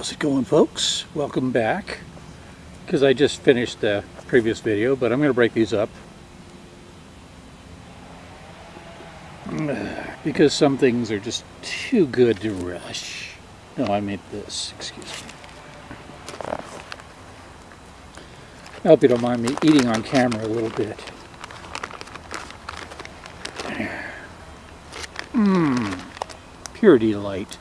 How's it going folks? Welcome back. Because I just finished the previous video, but I'm going to break these up. Because some things are just too good to rush. No, I made this, excuse me. I hope you don't mind me eating on camera a little bit. Mmm, pure delight.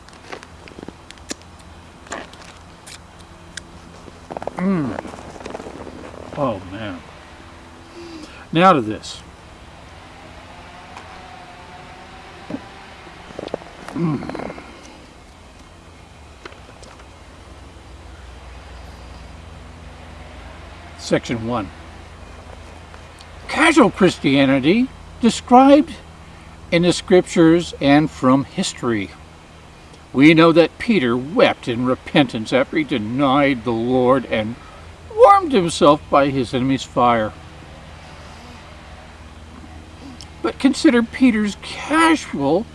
Mmm. Oh man. Now to this. Mm. Section 1. Casual Christianity described in the scriptures and from history. We know that Peter wept in repentance after he denied the Lord and warmed himself by his enemy's fire. But consider Peter's casual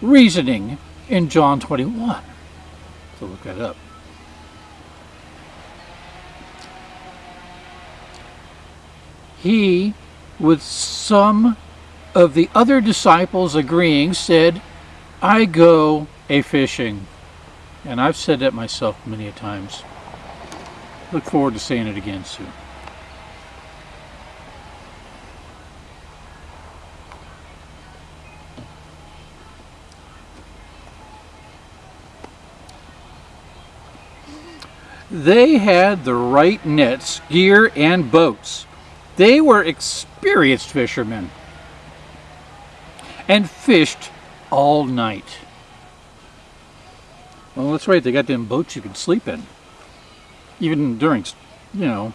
reasoning in John 21. So look that up. He, with some of the other disciples agreeing, said, I go a fishing. And I've said that myself many a times. Look forward to saying it again soon. They had the right nets, gear, and boats. They were experienced fishermen and fished all night. Well, that's right. They got them boats you can sleep in. Even during, you know,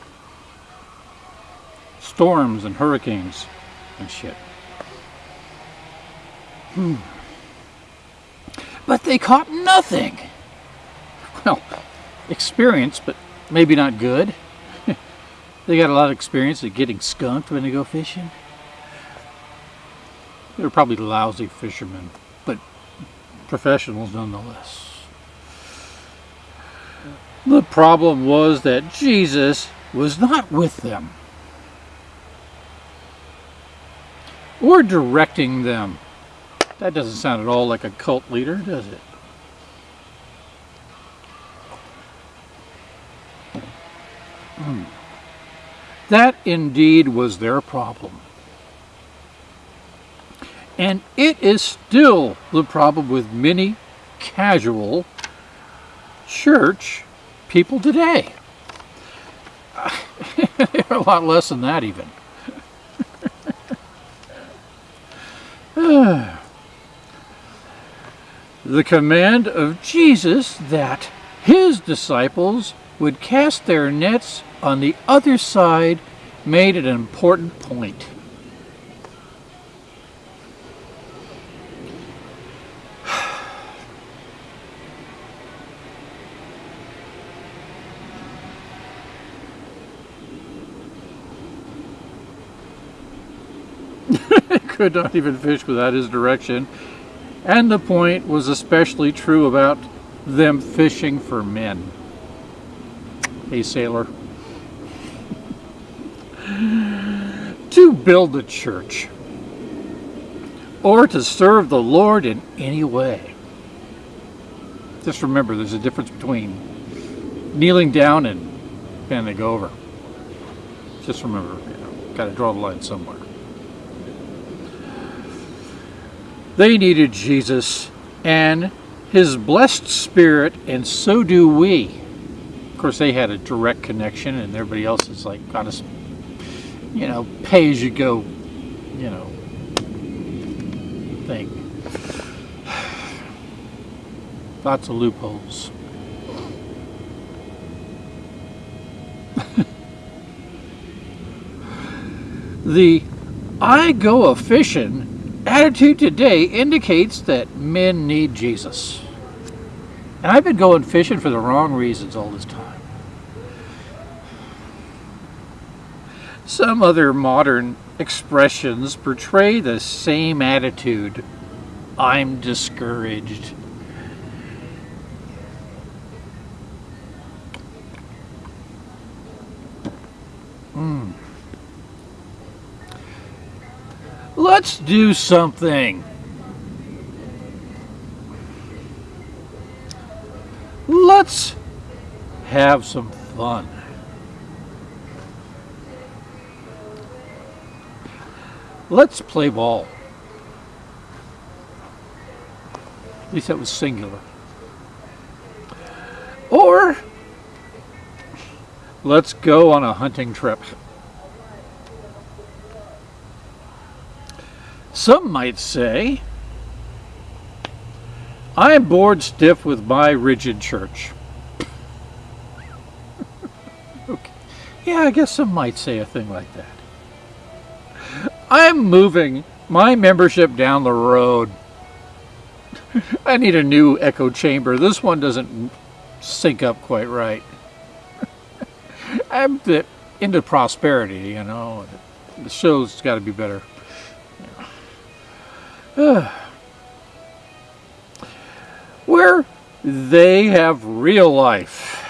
storms and hurricanes and shit. Hmm. But they caught nothing. Well, experience, but maybe not good. they got a lot of experience at getting skunked when they go fishing. They're probably lousy fishermen, professionals nonetheless. The problem was that Jesus was not with them or directing them. That doesn't sound at all like a cult leader, does it? Hmm. That indeed was their problem. And it is still the problem with many casual church people today. a lot less than that even. the command of Jesus that his disciples would cast their nets on the other side made an important point. Could not even fish without his direction. And the point was especially true about them fishing for men. Hey, sailor. to build a church or to serve the Lord in any way. Just remember there's a difference between kneeling down and bending over. Just remember, you know, got to draw the line somewhere. They needed Jesus and his blessed spirit, and so do we. Of course, they had a direct connection, and everybody else is like kind of, you know, pay as you go, you know, thing. Lots of loopholes. the I go a fishing attitude today indicates that men need Jesus. And I've been going fishing for the wrong reasons all this time. Some other modern expressions portray the same attitude. I'm discouraged. Hmm. Let's do something. Let's have some fun. Let's play ball. At least that was singular. Or let's go on a hunting trip. Some might say, I am bored stiff with my rigid church. okay. Yeah, I guess some might say a thing like that. I'm moving my membership down the road. I need a new echo chamber. This one doesn't sync up quite right. I'm into prosperity, you know. The show's got to be better. Where they have real life,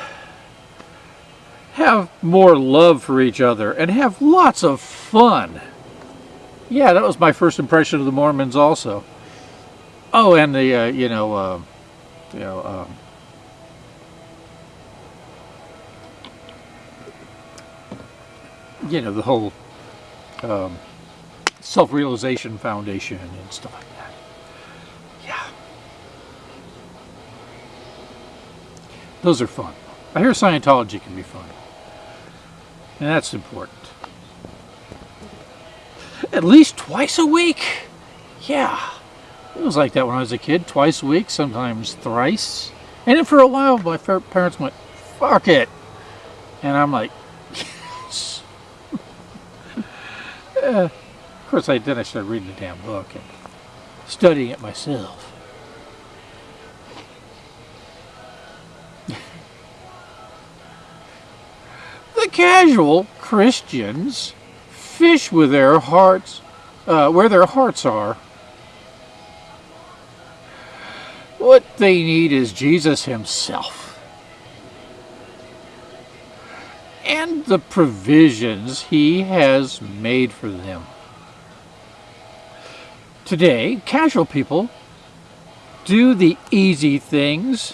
have more love for each other, and have lots of fun. Yeah, that was my first impression of the Mormons also. Oh, and the, uh, you know, uh, you know, um, you know, the whole um, self-realization foundation and stuff like that. Yeah. Those are fun. I hear Scientology can be fun. And that's important. At least twice a week. Yeah. It was like that when I was a kid. Twice a week, sometimes thrice. And then for a while, my parents went, fuck it. And I'm like, yes. uh, of course, I then I started reading the damn book and studying it myself. the casual Christians fish with their hearts, uh, where their hearts are. What they need is Jesus himself. And the provisions he has made for them. Today, casual people do the easy things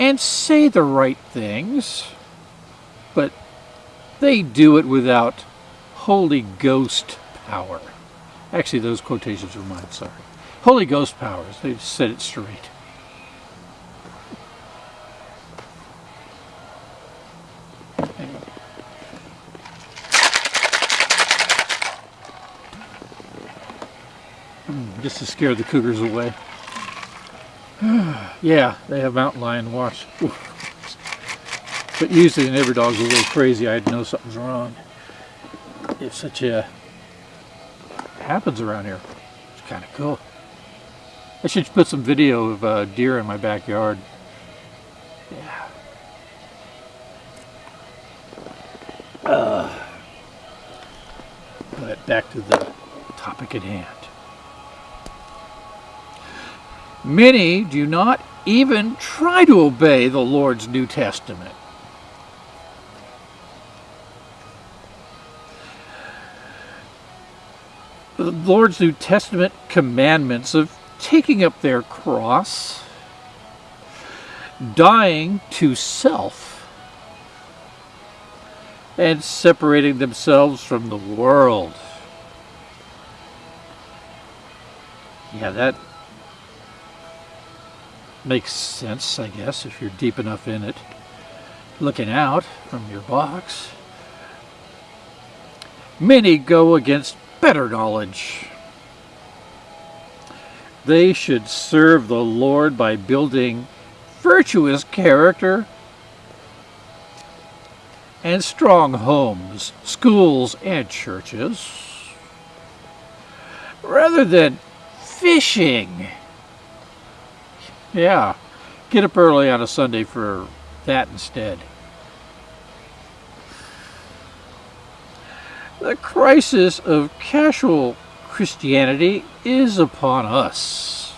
and say the right things, but they do it without Holy Ghost power. Actually, those quotations are mine, sorry. Holy Ghost powers, they said it straight. Just to scare the cougars away. yeah, they have mountain lion watch. But usually when every dog's are a little crazy, I'd know something's wrong. If such a happens around here, it's kind of cool. I should put some video of uh, deer in my backyard. Yeah. Uh, but back to the topic at hand. Many do not even try to obey the Lord's New Testament. The Lord's New Testament commandments of taking up their cross, dying to self, and separating themselves from the world. Yeah, that makes sense, I guess, if you're deep enough in it. Looking out from your box. Many go against better knowledge. They should serve the Lord by building virtuous character and strong homes, schools, and churches, rather than fishing yeah, get up early on a Sunday for that instead. The crisis of casual Christianity is upon us.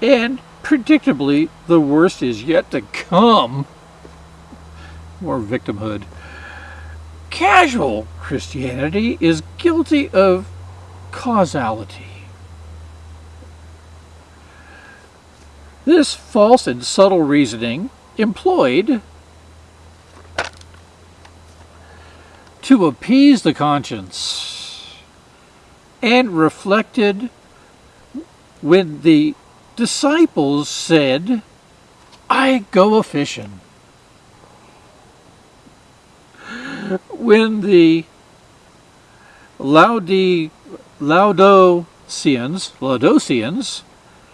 And predictably, the worst is yet to come. More victimhood. Casual Christianity is guilty of causality. This false and subtle reasoning employed to appease the conscience and reflected when the disciples said, I go a fishing. When the Laodiceans, Laodiceans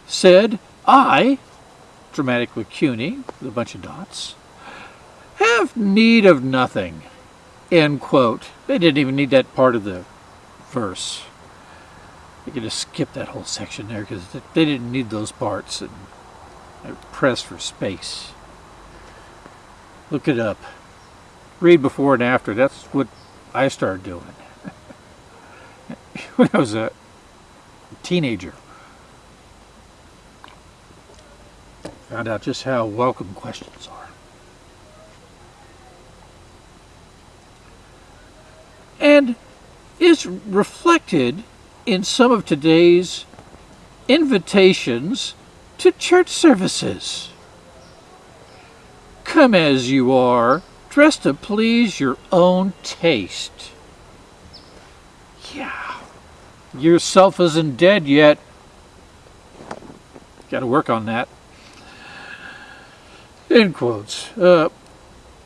said, I, dramatic with CUNY, with a bunch of dots, have need of nothing. End quote. They didn't even need that part of the verse. You could just skip that whole section there because they didn't need those parts and I press for space. Look it up. Read before and after. That's what I started doing when I was a teenager. Found out just how welcome questions are. And is reflected in some of today's invitations to church services. Come as you are, dressed to please your own taste. Yeah, yourself isn't dead yet. Got to work on that. End quotes. Uh,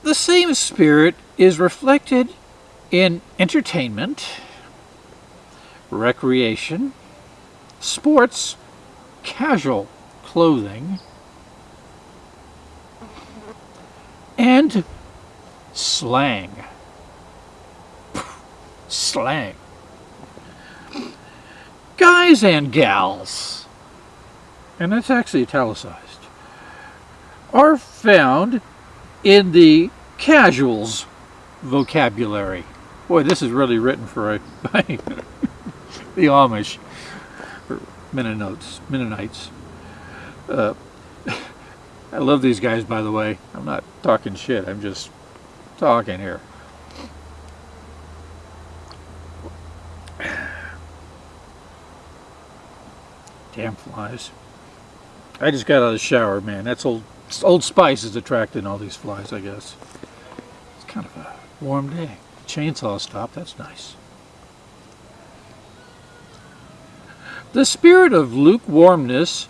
the same spirit is reflected in entertainment, recreation, sports, casual clothing, and slang. Slang. Guys and gals, and that's actually italicized, are found in the casuals vocabulary. Boy, this is really written for a, the Amish, or Mennonites. Mennonites. Uh, I love these guys, by the way. I'm not talking shit. I'm just talking here. Damn flies. I just got out of the shower, man. That's old Old Spice is attracting all these flies, I guess. It's kind of a warm day. Chainsaw stop, that's nice. The spirit of lukewarmness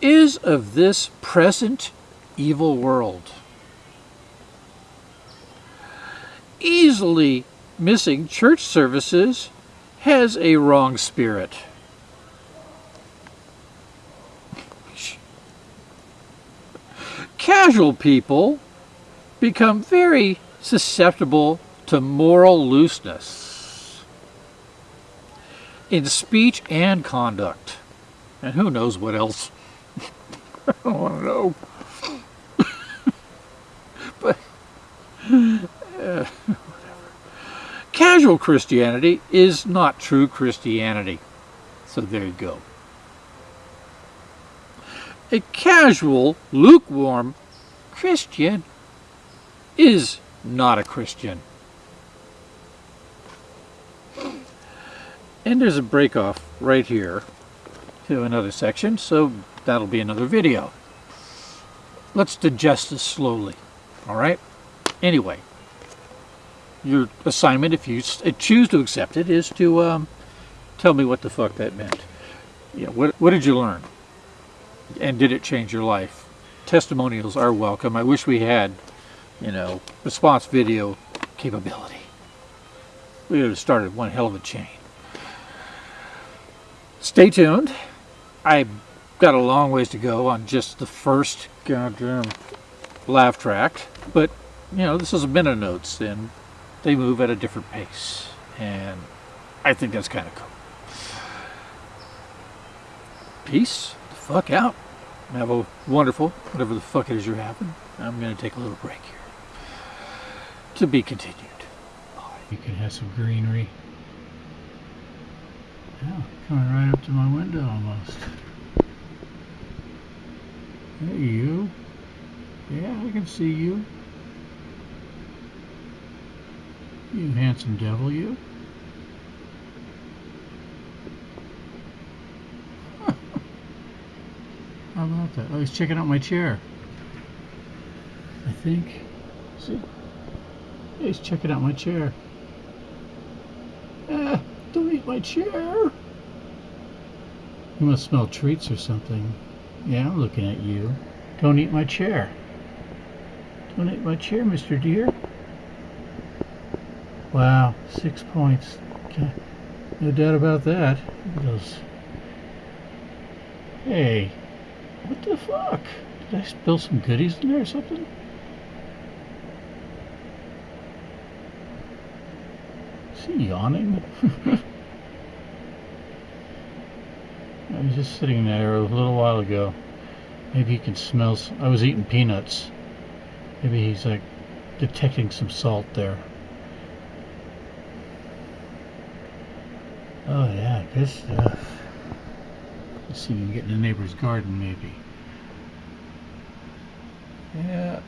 is of this present evil world. Easily missing church services has a wrong spirit. Casual people become very susceptible to moral looseness in speech and conduct. And who knows what else. I don't want to know. but, uh, Casual Christianity is not true Christianity. So there you go. A casual, lukewarm Christian is not a Christian. And there's a break off right here to another section, so that'll be another video. Let's digest this slowly, all right? Anyway, your assignment, if you choose to accept it, is to um, tell me what the fuck that meant. Yeah, what, what did you learn? And did it change your life? Testimonials are welcome. I wish we had you know, response video capability. We would have started one hell of a chain. Stay tuned. I've got a long ways to go on just the first goddamn laugh track, but you know, this is a minute notes and they move at a different pace. And I think that's kind of cool. Peace fuck out. Have a wonderful, whatever the fuck it is you're having. I'm going to take a little break here to be continued. You can have some greenery. Yeah, coming right up to my window almost. Hey you. Yeah, I can see you. You handsome devil, you. How about that? Oh, he's checking out my chair. I think. See? He's checking out my chair. Ah, don't eat my chair. You must smell treats or something. Yeah, I'm looking at you. Don't eat my chair. Don't eat my chair, Mr. Deer. Wow, six points. Okay. No doubt about that. Those. Hey, what the fuck? Did I spill some goodies in there or something? Is he yawning? I was just sitting there a little while ago. Maybe he can smell. I was eating peanuts. Maybe he's like detecting some salt there. Oh yeah, good stuff. Let's see if can get in the neighbor's garden maybe. Yeah,